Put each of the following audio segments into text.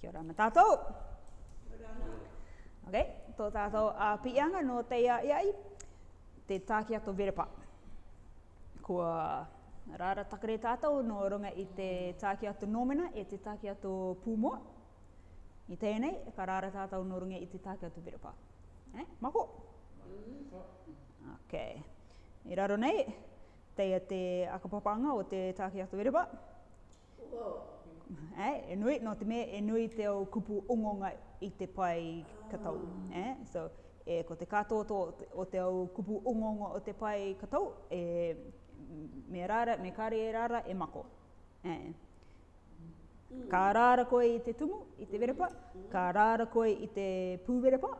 Kia ora matatou. Ok, tō tātou a pianga no te ia iai, te tākia tō verepa. Kua rāra takare tātou no runga i te tākia tō nōmena e te tākia tō pūmua. I tēnei, ka rāra tātou no runga i te tākia tō verepa. Eh, mako? Mm-hmm. Ok, i raro nei, teia te akapapanga o te tākia tō verepa. Wow eh? e nui, no te mea, e nui te au kupu ongonga i te pai katau. Eh? So, e ko te katoto o te au kupu ongonga o te pai katau, e me rara, me kare e rara, e mako. Eh? Ka rara koe i te tumu, i te verepa, ka rara koe i te pū verepa,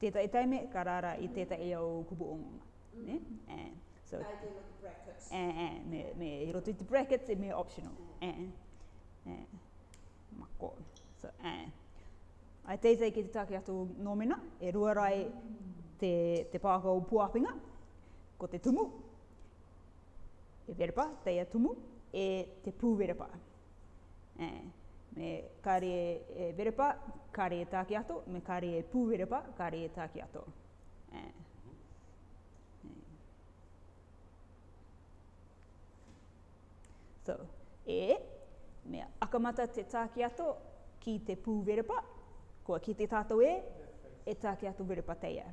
tētai e taime, ka rara i tētai e au kupu ongonga. eh? Eh? So I do like eh, eh, brackets. And me, me, I brackets, it's me optional. And mm. Eh, eh, my God. So, eh. Ai teitei ki te take atu nōmina, e ruarai te, te pākau puāpinga, ko te tumu, e te ya tumu, e te pu verepa. E, eh, me kāri e, e verepa, ta e atu, me kāri e pu verepa, kāri ta e take atu. E. e me akamata te tāki ato ki te pū verepa, kua ki te tātou e, e tāki ato verepa teia.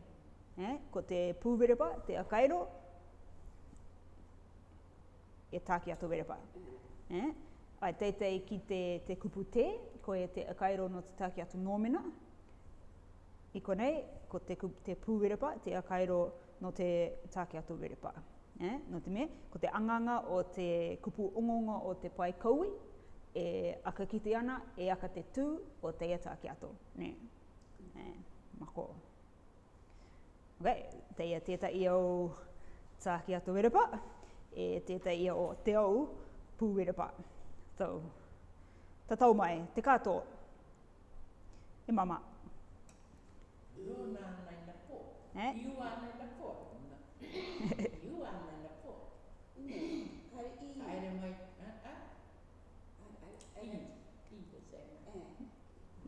He? Eh, ko te pū verepa, te akairo, e tāki ato verepa. He? Eh, ai teitei ki te, te kupu te, ko e te akairo no te tāki ato nōmena. I konei, ko te, te pū verepa, te akairo no te tāki ato verepa. Eh? No te mea, ko te anganga o te kupu ongonga o te pai kaui, e aka ki te ana, e aka te tū o te iata ki ato. Ne? Eh, mako. Ok, te ia teta i au tā ki ato werepa, e teta i au te au pū werepa. So, ta tau mai, te kato. E mama. Iu nā nai na kō. Iu nā nai na kō.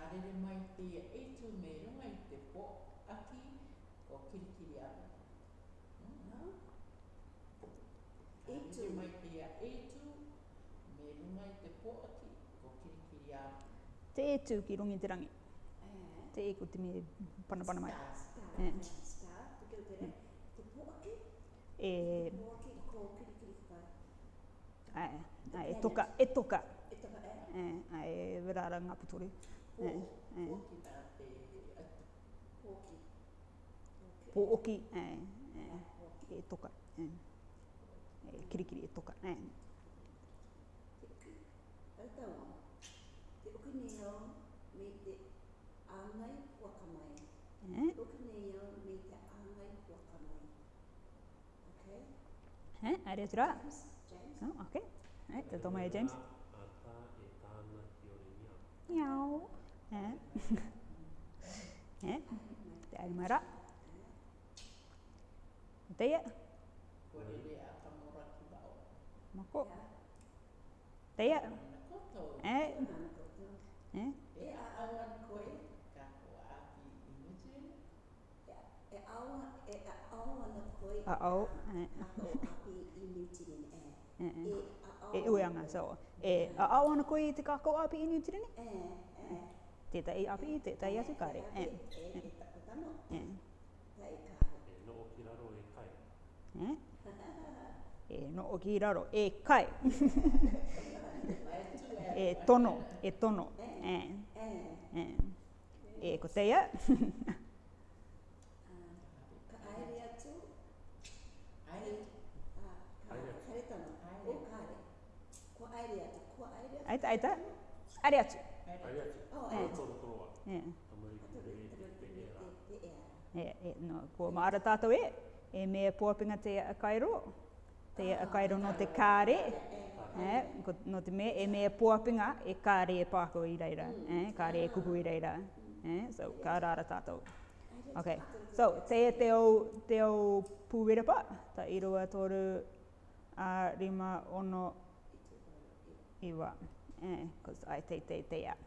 karere mai te e tū me runga i te po aki o kirikiri hmm, E tū. mai te e tū me runga i te po aki o kirikiri ana. Te e tū ki rungi te rangi. Eh. Te e ko te me pana pana mai. Star, star, eh. eh te kia te re. Te po aki? E... Eh. ko kirikiri whai. Ae, e toka, e toka. E toka, eh? Eh, ae, verara e ngā putore. po oki, 보오키, 예, 예, 똑같, 예, 예, 길이길이 똑같, Okay? Eh, ada sudah? James. Oh, okay. Eh, terutama James. Apa Nyau. Eh? eh? Te mara. Te ia. Mako. Te ia. Eh? Ko a au e a au ana koe a au e a au ana koe e a au ana koe e a au ana koe e a au ana koe e a au ana koe e a au ana koe e a au ana koe e a au ana koe e a au ana koe e a au ana koe e a au ana koe e a au ana koe e a au ana koe e a au ana koe e a au ana Teta, අපි තෙතයි යසු කාරේ. ඈ. ඈ. Eh, no okiraro, eh, kai. eh, tono, eh, tono. Eh, eh. Eh, koteya. あいたあいたありがとう。E, e, no, kua maara tātou e, e mea pōpinga te a kairo, te a ah. kairo no te kāre, e, no te mea, e mea pōpinga e kāre e pāko i reira, e, kāre e kuku i reira, e, so, kā rāra tātou. Ok, so, te e te au, te au pūwerapa, ta irua tōru a rima ono iwa, e, kus ai te te te a. Yeah.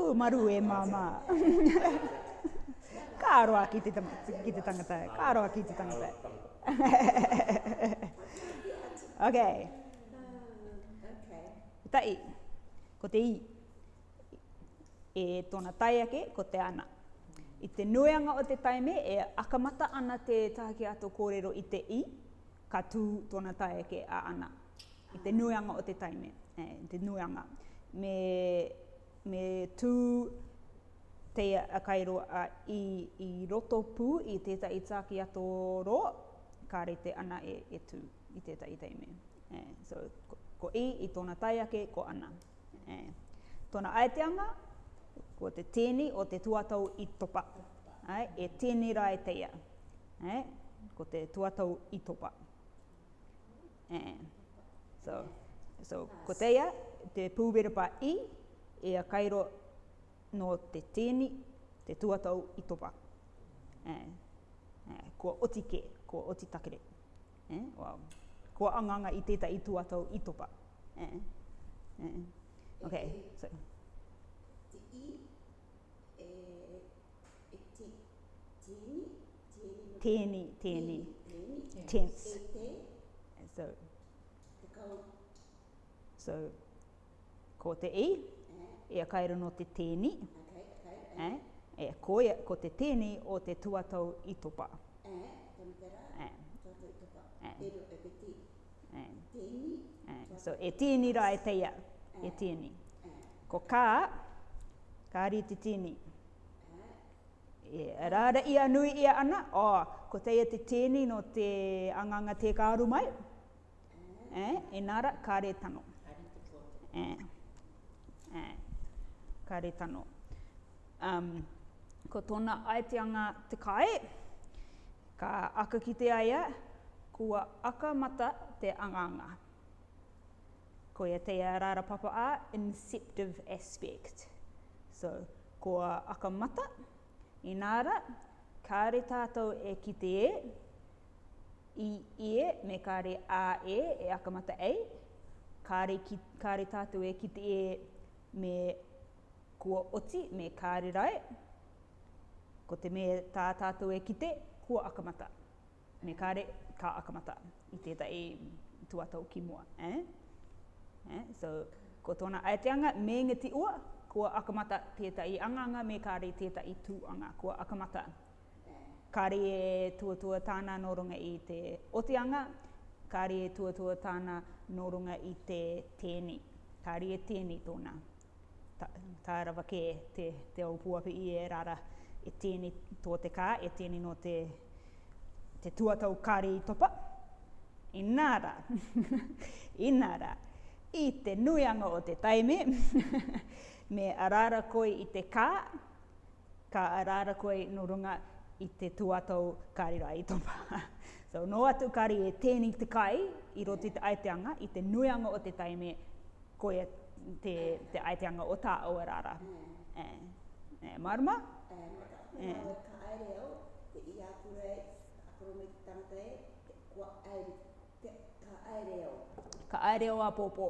tū maru e māmā. Kāroa ki te, ki te tangata, kāroa ki te tangata. ok. Tai, ko te i. E tōna tai ake, ko te ana. I te nuianga o te taime, e akamata ana te tāke ato kōrero i te i, ka tū tōna tai ake a ana. I te nuianga o te taime, e, te nuianga. Me me tū te a kairo a i, i roto pū i tētai tāki ato ro, ka re te ana e, e tū i teta tei me. Eh, so, ko, ko i, e, i tōna tai ake, ko ana. Eh, tōna aeteanga, ko te tēni o te tuatau i topa. Ai, e tēni rai teia. Ai, e, ko te tuatau i topa. Eh, so, so, ko teia, te pūwerepa i, e kairo no te tēni, te tuatau i topa. Eh, eh, kua oti ke, kua oti takere. Eh, wow. Kua anganga i teta i tuatau i topa. Eh, eh. Okay, e, so. i, e, e te tēni, tēni. Tēni, tēni. Tēni. So. So, ko te i, e a kaira no te tēni. Okay, okay, eh? E ko, ia, ko te tēni o te tuatau i topa. E, eh, tamitera, eh. topa. Eh. E, e, Eh. eh so e tēni rā e teia, e eh. tēni. Ko kā, kā ri te tēni. E rāra ia nui ia ana, o, oh, ko teia te tēni no te anganga te kāru mai. Eh. E nāra, kā tano. Kā tano. Eh kare tano. Um, ko tōna aeteanga te kai, ka aka ki te aia, kua aka mata te anganga. Ko e te rara papa a, inceptive aspect. So, kua aka mata, inara, kare tātou e ki te e, i e, me kare a e, e aka mata e, kare, ki, kare tātou e ki te e, me kua oti me kārirae. Ko te mea tā tātou e kite, kua akamata. Me kāre, kā akamata. I tēta tuatau ki mua. Eh? Eh? So, ko tōna aeteanga, me ngiti ua, kua akamata tēta i anganga, me kāre tēta i tūanga, kua akamata. Kāre e tuatua tāna norunga i te otianga, kāre e tuatua tāna norunga i te tēni. Kāre e tēni Kāre e tēni tōna tairawa ke te, te aupuapi i e rara e tēni tō te kā, e tēni no te, te tuatau kāri i topa. I e nāra, i nāra, i te nuianga o te taime, me arara koi i te kā, ka arara koi no runga i te tuatau kāri rā i topa. so no atu kāri e tēni te kai i roti te aeteanga, i te nuianga o te taime, koe te, te aiteanga o tā o arara. Mm. E, eh, e, eh, marma? E, eh, marma. E. Ka aere au, te i apura e, apura me tangata te kua aere, te, ka aere au. Ka aere au a popo.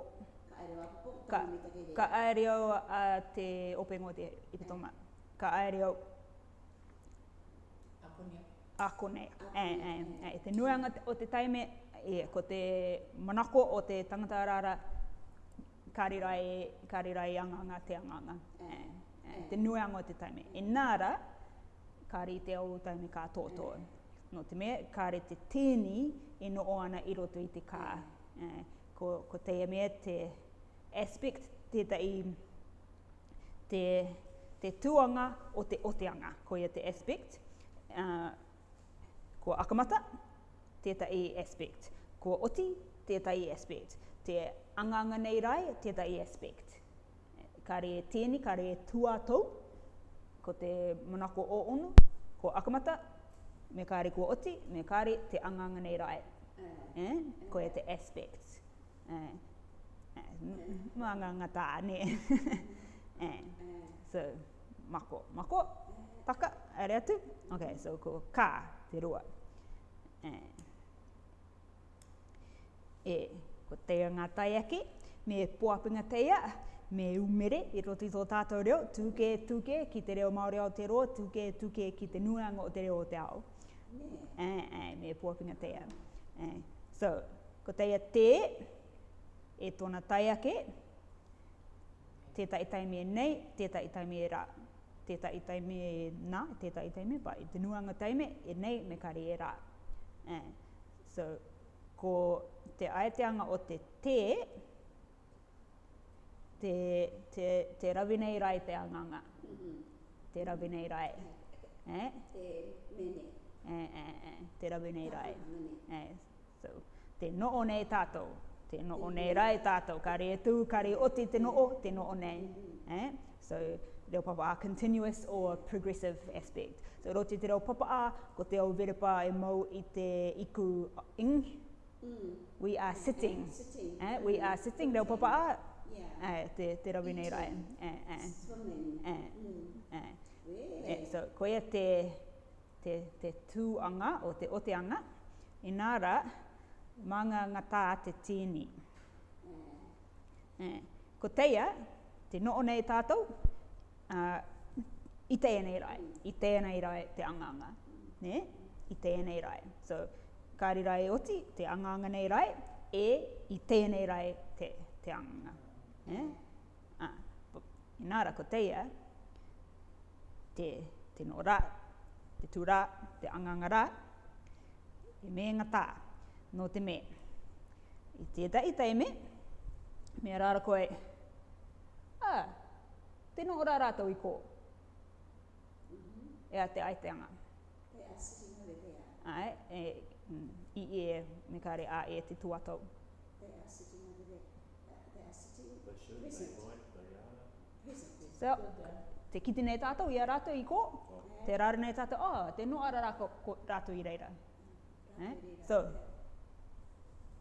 Ka aere au a popo, ka, e ka aere au a te opengo te ipitoma. E. Ka aere au. Akonea. Akonea. E, e, e, te nuanga o te taime, e, ko te manako o te tangata arara, karirai, karirai anganga te anganga. Eh, eh, eh. eh. Te nui ango te taime. Mm. E nara, kari te au taimi ka tōtō. Mm. No te mea, kari te tēni e no oana i roto i te kā. Mm. Eh, ko, ko te e mea te aspect te tai te, te tuanga o te oteanga. Ko ia te aspect. Uh, ko akamata, te tai aspect. Ko oti, te tai aspect. Te anganga nei rai o tētai aspect. Ka re tēni, ka re tuatou, ko te monako o ono, ko akamata, me ka re kua oti, me ka re te anganga nei rai. Mm. Eh? Ko e te aspect. Eh? Eh? Mm. Mga tā, ne. Eh. eh? So, mako, mako, taka, are atu. Ok, so ko ka, te rua. Eh? eh. Ko teia ngā tai ake, me puapinga teia, me umere i roti tō tātou reo, tūke tūke ki te reo Māori Aotearoa, tūke tūke ki te nuanga o te reo o te ao. Ai, ai, me puapinga teia. Ai. So, ko teia te, e tōna tai ake, tētai tai me nei, tētai tai me rā. Tētai i me nā, tētai i me pai, i te nuanga tai me, e nei, me kari e rā. So, ko te aeteanga o te te, te, te, te rawinei rai te anganga. Mm -hmm. Te rai. Eh? Te mene. Eh, eh, eh. Te rawinei rai. Ah, eh. so, te noo nei tātou. Te noo nei mm rai tātou. Kare e tū, kare oti te noo, te noo nei. Mm -hmm. eh? So, reo papa a continuous or progressive aspect. So, roti te reo papa a, ko te au verepa e mau i te iku ing, Mm. We are sitting. sitting. Eh? We are sitting. Reo papa a? Yeah. Eh, te, te Eh, eh. Swimming. Eh, mm. eh. Really? Eh, so, ko ia te, te, te anga o te oteanga. Inara, manga ngatā te tīni. Eh. Ko teia, te noo nei tātou, uh, i teia nei rai. Mm. I teia nei rai te anga anga Ne? I teia nei rai. So, kāri rai oti, te anganga nei rai, e i tēnei rai te, te anganga. Eh? Ah, inara ko teia, te, te no rā, te tū rā, te anganga rā, e me ngatā, no te me. I e, te da i teime, mea rāra koe, ah, te no rā rātou i kō. Ea te aiteanga. ai, e, i e me kare a e te tuatau. So, te kite nei tātou i a i ko, te rāra nei tātou, oh, te no ara rato i reira. Eh? So,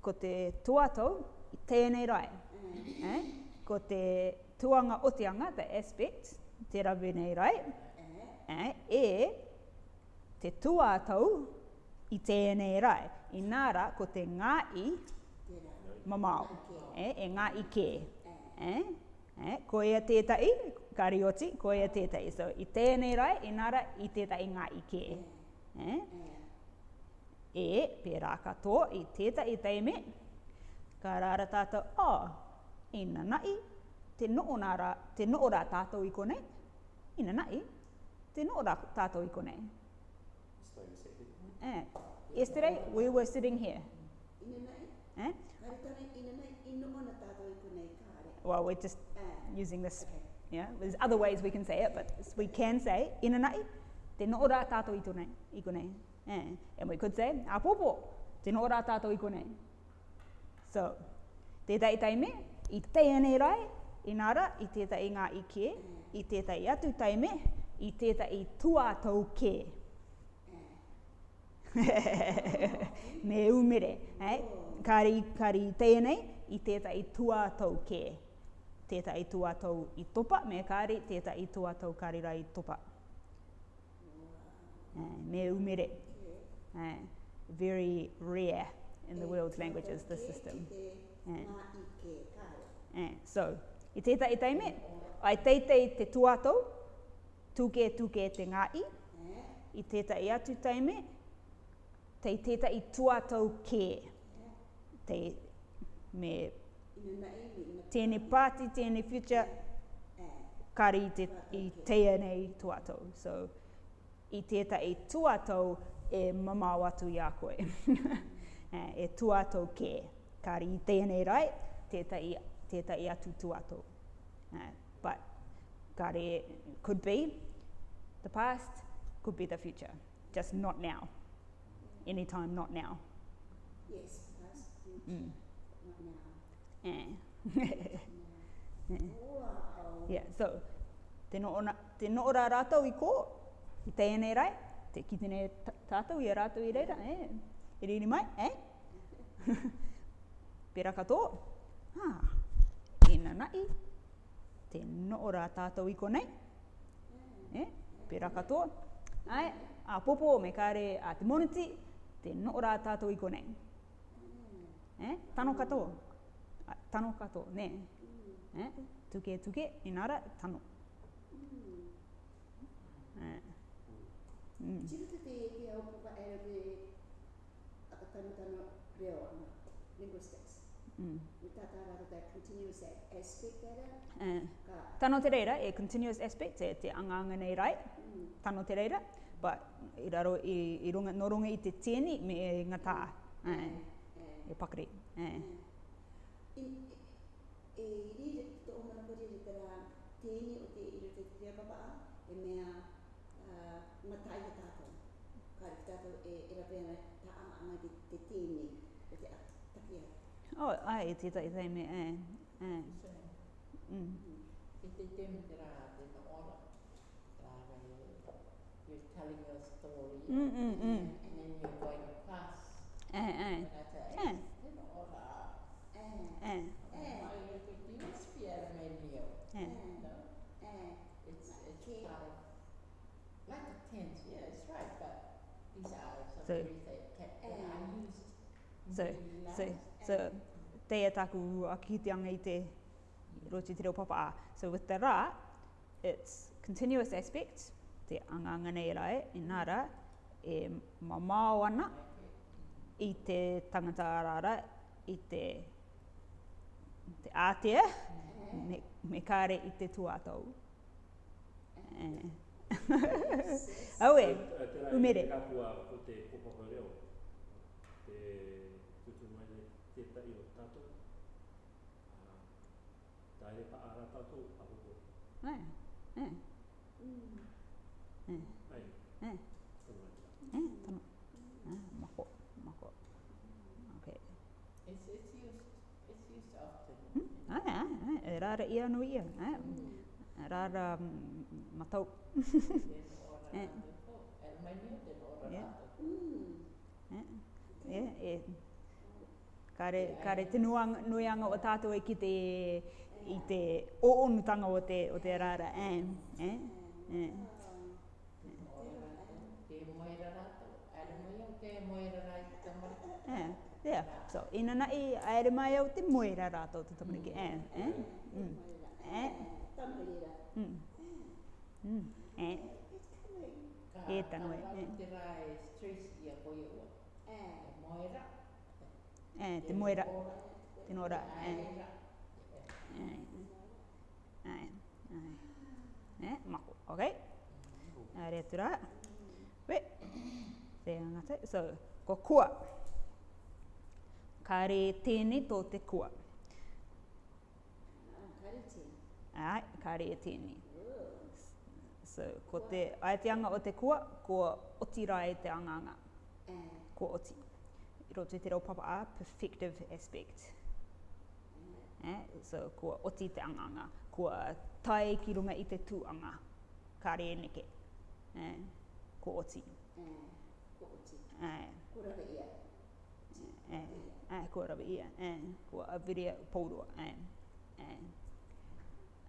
ko te tuatau te tēnei rai, mm. eh? ko te tuanga o te anga, the aspect, te rabu nei rai, eh? eh? e te tuatau i tēnei rai. Inara, ko te ngā i mamau. E, e ngā i kē. E? E? Ko ia tētai, karioti, ko ia tētai. So, i tēnei rai, inara, i tētai ngā i kē. E? E, pērā kato, i tētai teime, ka rāra tātou, o, oh, ina nai, te noo nāra, te noo rā tātou i konei. Ina nai, te noo rā tātou i konei. Eh? Yesterday we were sitting here. Eh? Well, we're just eh. using this. Yeah, there's other ways we can say it, but we can say inanai te no ora tato i tonei i konei. Eh? And we could say a popo te no ora tato i konei. So, te tai tai me i te ane rai inara i te tai ngā ike i te tai atu tai me i te tai tua tau me umere. Hei? Kari, kari tēnei, i tētai tuatau kē. Tētai tuatau i topa, me kari, tētai tuatau kari rai topa. Hei? me umere. Hei? Very rare in the world's languages, the system. Hei? so, i tētai teime, ai teitei te tuatau, tuke tuke te ngā i, i tētai atu teime, tei teta i tuatau kē. Te, me, tēne pāti, tēne future, kari te, i teia nei tuatau. So, i teta i tuatau e mamau atu i a koe. Eh, e tuatau kē. Kari i teia nei rai, teta i, teta i atu tuatau. Uh, eh, but, kare, could be the past, could be the future. Just not now anytime, not now. Yes, that's good. Mm. Not now. Eh. yeah. yeah, so, te no ora rātou i kō, i tēnei rai, te kitene tātou i a i reira, eh? I riri mai, eh? Pera katoa. Ah, ina nai, te no ora tātou iko konei. Mm. Eh? Pera katoa. Ai, a popo me kare a te moniti, te no rā tātou i konei. Mm. Eh? Tano kato. Tano kato, ne. Mm. Eh? Tuke, tuke, inara, tano. Mm. Eh. Mm. Chiru te te ki au kupa e me akatano tano reo ana, linguistics. Mm. Me tata rata te continuous aspect era. Eh. Ka. Tano te reira, e continuous aspect, e te anganga nei rai. Mm. Tano te reira. Tano but i raro i, i runga, no runga i te tēni me e ngā tā. Mm. Eh. E pakare. Eh. E, eh. e, e iri re, te o marapuri re tera tēni o te iri te tere baba a, e mea uh, ngā tā i te tātou. Kāri ki tātou e, e rapena tā ama ama te, te tēni o te takia. Oh, ai, e tētai e tēmi, eh. Eh. Mm. Mm. E te tēmi tera te ta ora telling your story. Mm, mm, mm. And then you're going across. Eh, eh. eh. So, so, so, eh. te e taku a kitianga i te roti papa So with the ra, it's continuous aspect, te anganga nei rai, inara, e mamao ana i te tangata arara, i te, te ātea, me, me kāre i te tuātou. Eh. Aue, umere. Te o te te te tari o pa ara tato, apoko. Nei, rāra i anu ia. Eh? Mm. Rāra um, matau. Eh? Eh? Eh? Kare te nuang, nuianga o tātou e ki te, i te o onutanga o te, o te rāra. Eh? Eh? yeah. So, ina na i aere mai au te moera rātou te tamariki. Mm. Eh? Eh? Mm. mm. Eh? Tamariki. Mm. Mm. Eh? E tanoe. E eh. te rai stress i a Eh? ua. E moera. Eh? te moera. Te nora. Eh. eh? Eh? Eh? Eh? E. Eh, Mako. Ok. Mm. Area tura. We. Te angate. So, ko kua. Ko kua kāre tēnei tō te kua. Ai, kāre tēnei. So, ko te aeteanga o te kua, ko oti rā e te anganga. Ko oti. I roto i te reo papa a, perfective aspect. Eh? So, ko oti te anganga. Ko tae ki runga i te tūanga. Kāre neke. Eh? Ko oti. ko rawa ia, and ko a virea pōrua, and, and.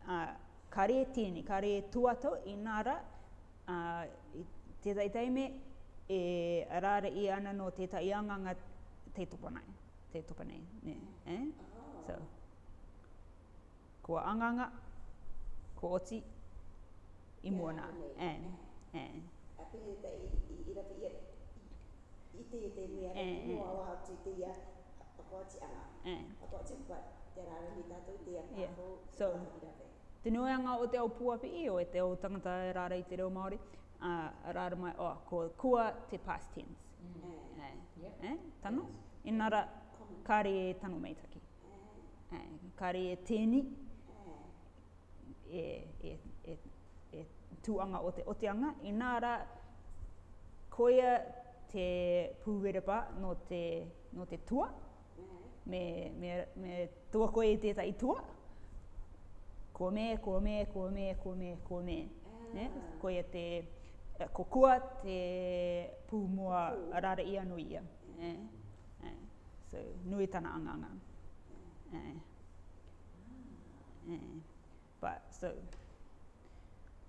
Uh, ka re tēne, ka re tuato i nāra, uh, i tētai teime, e rāra i ana no tētai anganga te tupanai, te tupanai, ne, eh? So, kua anganga, ko oti, i mōna, yeah, and, and. Ape he te i, i rapi i eh, eh. te te mea, i mōa wā te te ia, Eh. So, tinuanga o te au puapi i o e te au tangata e rara i te reo Māori, uh, rara mai, oh, ko kua te past tense. Mm. Eh. Eh. Yep. Eh? Tano? Yes. Inara, kāre e tano meitaki. Eh. Eh. Kāre e tēni. Eh. E, e, e, e tuanga o te oteanga. Inara, koia te pūwerepa no te, no te tua. Mm me, me, me tua koe e tētai tua. Ko me, ko me, ko me, ko me, ko me. Ne? Ko e te eh, kokua te pūmua rara ia nui ia. Ne? Ne? Eh, so, nui tana anganga. Ne? Eh, ne? But, so,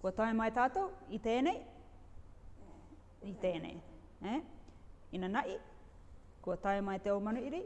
ko tae mai tātou i tēnei? I tēnei. Ne? Ina nai, ko tae mai te omanu i rei?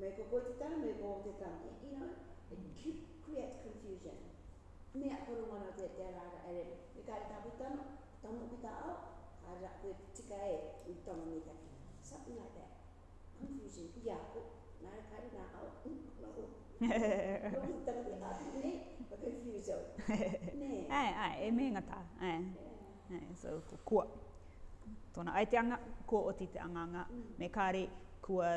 me ko ko te tau, me ko te tau. You know, it creates confusion. Me a koro mana te te rara ere. Me kare tapu tano, tamo ki ta au, a ra koe tika e, un tamo ni ta ki. Something like that. Confusion. Ia ko, nā re kare nā au, un kono ho. Tamo ki tapu ne, a confuso. Ne. Ai, ai, e me ngata. Ai. Ai, so, ko kua. Tōna aiteanga, ko o te anganga. Mm. Me kare, kua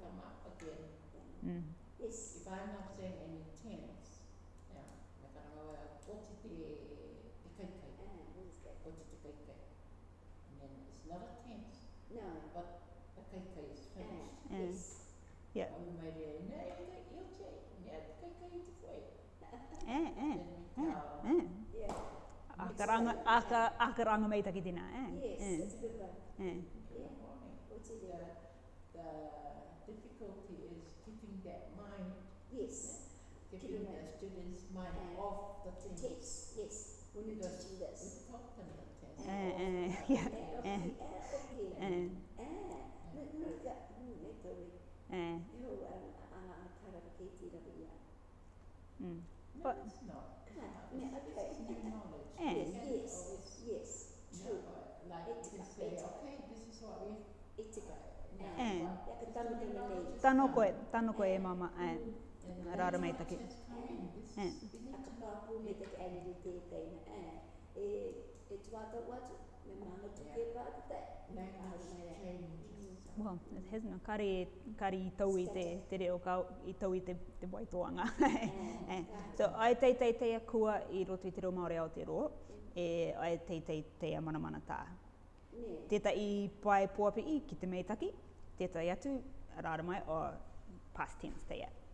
come up again. Mm. Yes. If I'm not saying any terms, yeah, like I know what it is, what is the kaikai? And then it's not a tense. No. But the kaikai is ah, finished. Mm. Yes. Yeah. And we might say, no, you'll take, yeah, the kaikai is for it. Eh, eh, eh, eh. Yeah. akaranga aka akaranga mai taki dina eh yes it's eh. a good one eh yeah what's it the the Yes. Giving the students mind uh, off the things. Tips. Yes. We need to do this. We taught them the yeah. Yes, yes, True. Like to okay, this is what we. It's a. Eh. Tanokoe, eh. mama. Eh. Mm-hmm. rāra mai take. E. Bina ka pāpū me te kēni ni te e. E, e tuata watu, me māna Well, it has no kare, kare i tau i te, te reo ka, i tau i te, te waitoanga. Mm. eh. So, ai tei tei tei a kua i roto i te o te ro. e ai tei tei tei a mana mana ta. Mm. Teta i pai pōpi i ki te meitaki, teta i atu, rāra mai, o past tense te a. Mm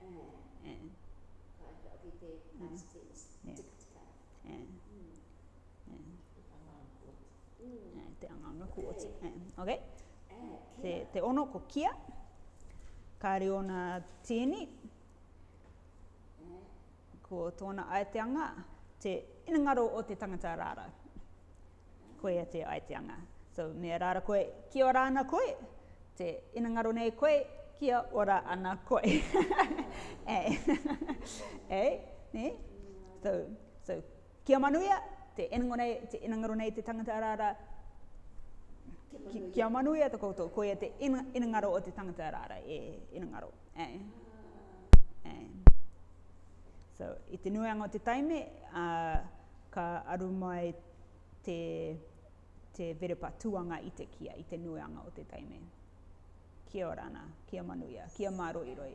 te angaunga kuot. Mm. Okay. Te, te ono ko kia, kāre ona tēni, eh. ko tōna aeteanga, te inangaro o te tangata rāra. Koe a te aeteanga. So, mea rāra koe, kia ora ana koe, te inangaro nei koe, kia ora ana koe. eh. eh? Ne? So, so, kia manuia, te enangonei, te enangaronei te tangata arara, ki, kia manuia te koutou, koe te enangaro o te tangata arara, e enangaro, eh? Eh. So, i te nuang o te taime, ka aru mai te, te verepa tuanga i te kia, i te nuanga o taimi Kia orana, kia manuia, kia maro i roi.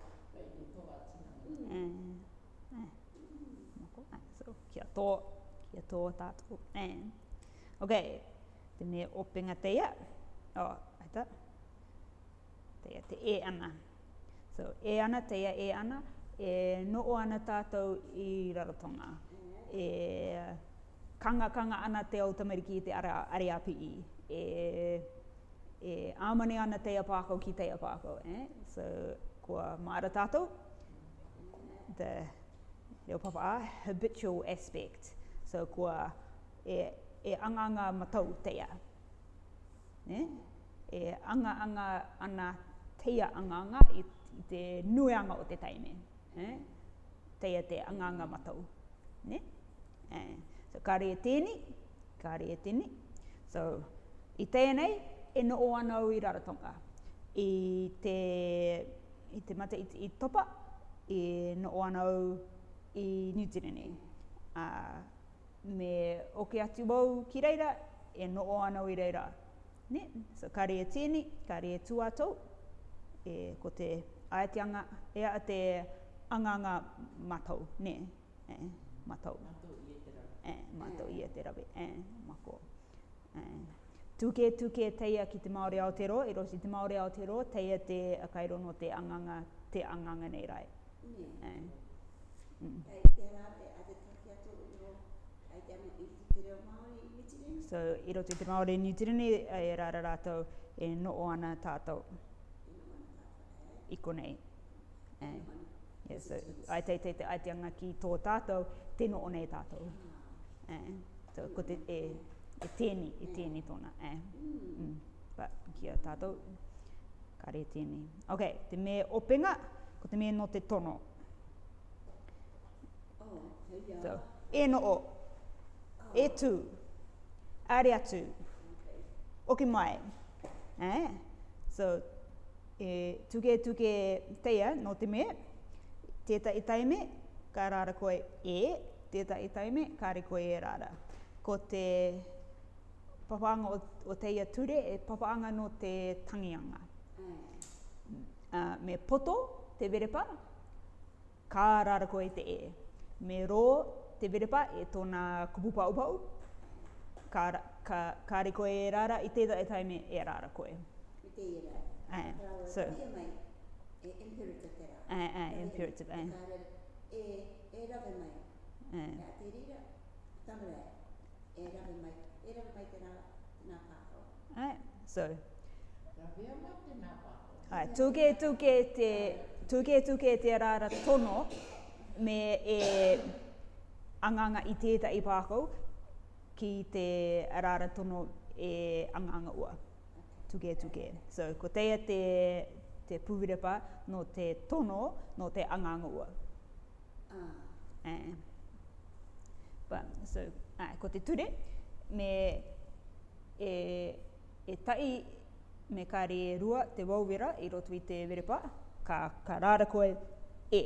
tō, ia tō tātou. And, ok, te me openga teia. O, oh, aita. Teia te e ana. So, e ana, teia e ana, e noo ana tātou i rarotonga. E kanga kanga ana te au tamariki i te ariapi i. E, e amane ana teia pākau ki teia pākau. Eh? So, kua māra tātou. The, reo papa a habitual aspect. So kua e, e anganga matau teia. Ne? E anganga ana teia anganga i te nuanga o te taime. Ne? Teia te anganga matau. Ne? E. So ka rea tēni, ka rea tēni. So i tēnei, e no o ana o i raratonga. I te, i te mate, i, i topa, e no o ana o i New Zealand. Uh, me oke atu wau ki reira, e noo ana i reira. Ne? So kare e tēne, kare e tuatou, e ko te aeteanga, ea a te anganga matau, ne? E, matau. Matau i e te rawe. E, matau i e te rawe. E, mako. E. Tuke, teia ki te Māori Aotearoa, e rosi te Māori Aotearoa, teia te kairono te anganga, te anganga nei rai. Ne. E. So i roto i te maore ni Zealand e rāra rātou e noo ana tātou. Iko nei. Eh. Yeah, ai te te te aiteanga ki tō tātou, te noo nei tātou. Eh. So ko te e, e tēni, e tēni tōna. Eh. Mm. But ki a tātou, kare tēni. Ok, te me openga, ko te me no te tono. So, ah. e no o. E tu. Are atu. Oki mai. Eh? So, e tuke tuke teia no te me, Teta i taime, ka rara koe e. Teta i taime, ka re koe e rara. Ko te papaanga o, teia ture, e papaanga no te tangianga. Uh, me poto, te verepa, ka rara koe te e me rō te verepa e tōna kupupa upau. Ka, ka, ka re koe e rara, i tētā e taime e rara koe. I te e, e rara. Ae, so. e imperative e rara. Ae, ae, imperative, ae. E, e Ae. e rara mai, e rara mai te nā so. Rara te nā pātau. Ae, tūke, tūke, te, tūke, tono me e anganga i tēta i pākau ki te rāra tono e anganga ua. Tuke tuke. So, ko teia te, te pūwirepa no te tono no te anganga ua. Uh. Eh. eh. But, so, ai, ko te ture, me e, e tai me kāre e rua te wauwera i roto i te werepa, ka, ka rāra koe e.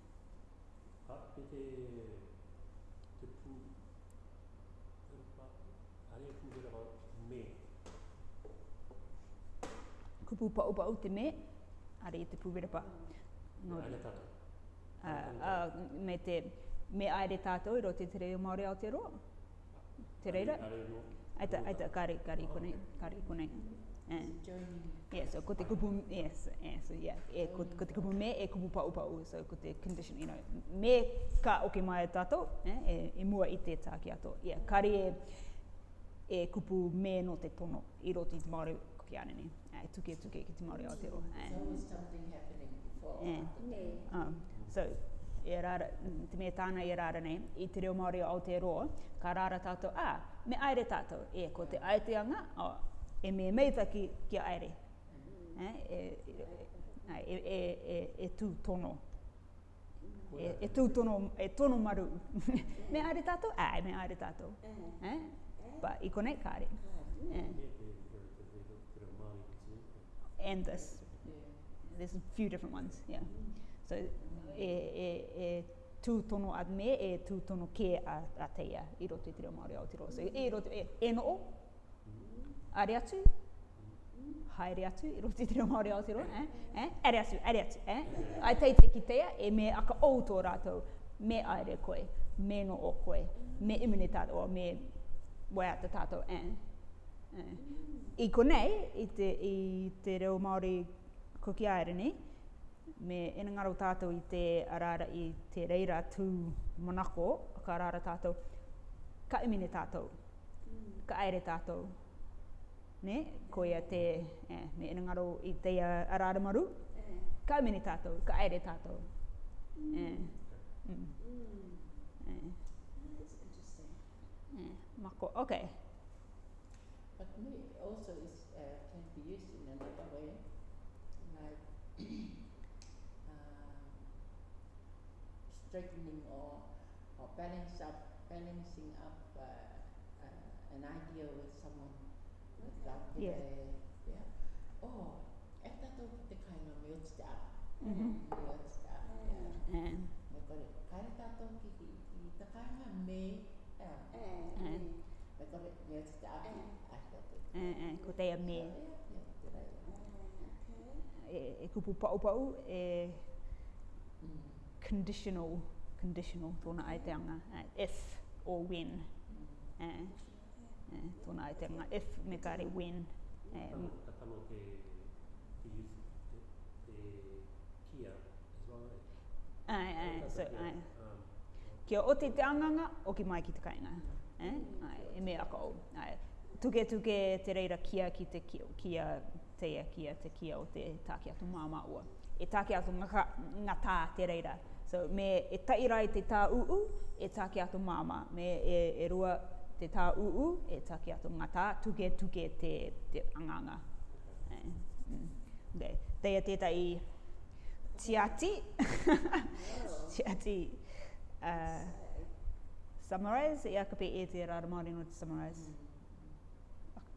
pu pa upa u te me, are te pu wera pa. No, aere tātou. Uh, uh, me te, me aere tātou i roti te reo Māori Aotearoa. Te ro reira? Aita, aita, kāre, kari kāre, kāre, kāre, Uh, eh. yeah, so ko te kupu, yes, yeah, so yeah, e, ko, ko te kupu me, e kupu pa upa u, so ko te condition, you know, me ka oke mai tato, eh, e, e mua i te tāki ato. Yeah, kari e, e kupu me no te pono i roti te Māori ki arani. E tuke tuke ki te Māori Aotearoa. So was something happening before? Yeah. Nee. So, e rara, te mea tāna e rara nei, i te reo Māori Aotearoa, ka rara tātou, ah, me aere tātou, e ko te aeteanga, oh, e me meita ki, ki aere. Mm. E, e, e, e, e, e, e tū tono e, e tū tono, e tono maru. me aere tātou? Ai, me aere tātou. Uh -huh. eh? Pa, i konei kāre. Uh -huh. eh? and this. There's a few different ones, yeah. So e, e, e tū tono ad me e tū tono ke a, a teia i roto i te reo Māori Aotearoa. So e, roto, e, e noo, are atu, haere atu i roto i te reo Māori Aotearoa, eh? eh? are atu, are atu. Eh? Ai teite ki teia e me aka outo rātou, me aere koe, me no o koe, me imunitātou, me wai ata tātou, eh? I konei, i te, i te reo Māori koki aerini, me enangaro tātou i te arara i te reira tū monako, ka arara tātou, ka imine tātou, ka aere tātou. Ne, ko ia te, eh, me enangaro i te arara maru, ka imine tātou, ka aere tātou. E, mm. Eh. Mm. Mm. Eh. That's interesting. Eh. Mako, okay. But milk also is, uh, can be used in another way, like uh, straightening or, or balance up, balancing up uh, uh, an idea with someone. with yeah. yeah. Oh, the kind of milk Mm -hmm. ko te me. E, e kupu pau pau e conditional, conditional tōna ai te anga, e, if or when. E, e, tōna ai te anga, if me kare when. E, kia eh? Ai, so, so um, kia o te te anganga, o ki mai ki te kainga. Eh? Ai, e me ako au. ai tuke tuke te reira kia ki te kia, kia teia kia te kia o te tāke atu māma ua. E tāke atu ngaka, ngā tā te reira. So me e i te tā uu, e tāke atu māma. Me e, e rua te tā uu, e tāke atu ngā tā, tuke tuke te, te anganga. Okay. Eh, mm. te tētai tiati. tiati. Uh, summarize, e akape e te rāra maori no te summarize. Mm.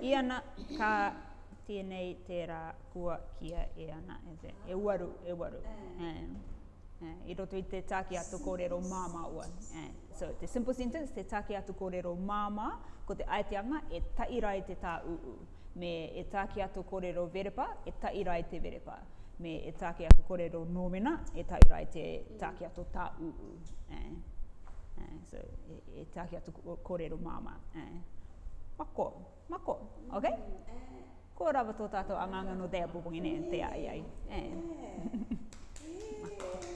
I ana ka tēnei tērā kua kia e ana. E, te, e waru, e waru. Uh, eh. e, eh, eh, I roto i te tāke atu kōrero māma ua. so the simple sentence, te tāke atu kōrero māma, ko te aeteanga e taira i te tā uu. Me e tāke atu kōrero verepa, e taira i te verepa. Me e tāke atu kōrero nōmena, e taira i te tāke atu tā uu. E, so e, e tāke atu kōrero māma. E. Pako mako. Ok? Ko rawa tō tātou anganga no dea bubungi ne, te ai ai. E. E.